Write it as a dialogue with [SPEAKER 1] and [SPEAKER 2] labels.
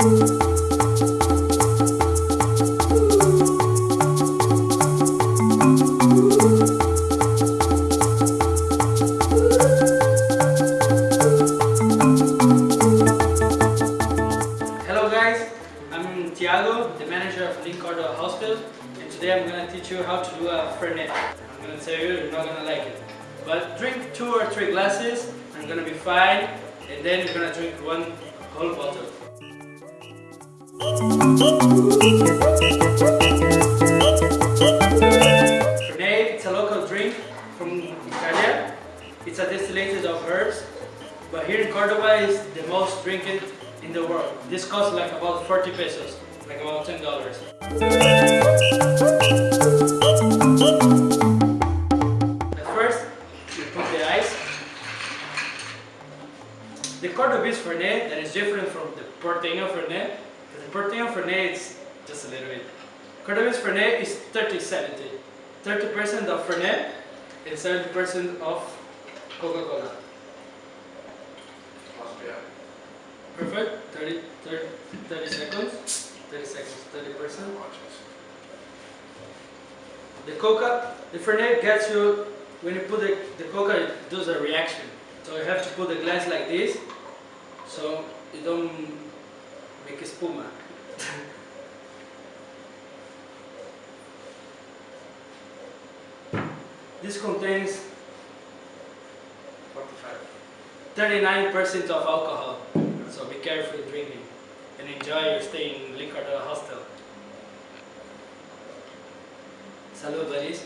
[SPEAKER 1] Hello guys, I'm Tiago, the manager of Linkardo Hostel and today I'm gonna teach you how to do a Fernet. I'm gonna tell you, you're not gonna like it. But drink two or three glasses, I'm gonna be fine and then you're gonna drink one whole bottle. Fernet, it's a local drink from Italia. It's a distillated of herbs, but here in Cordoba is the most drinking in the world. This costs like about 40 pesos, like about 10 dollars. At first, you put the ice. The Cordobese Fernet that is different from the Porteño Fernet. Porteño Fernet is just a little bit. Cordobese Fernet is 30-70. 30% of Fernet and 70% of Coca-Cola. Perfect. 30, 30, 30 seconds. 30 seconds. 30 percent. The coca, the Fernet gets you when you put the, the coca it does a reaction. So you have to put the glass like this so you don't espuma. this contains 39% of alcohol. So be careful drinking and enjoy your stay in Linkardo Hostel. Salud, buddies.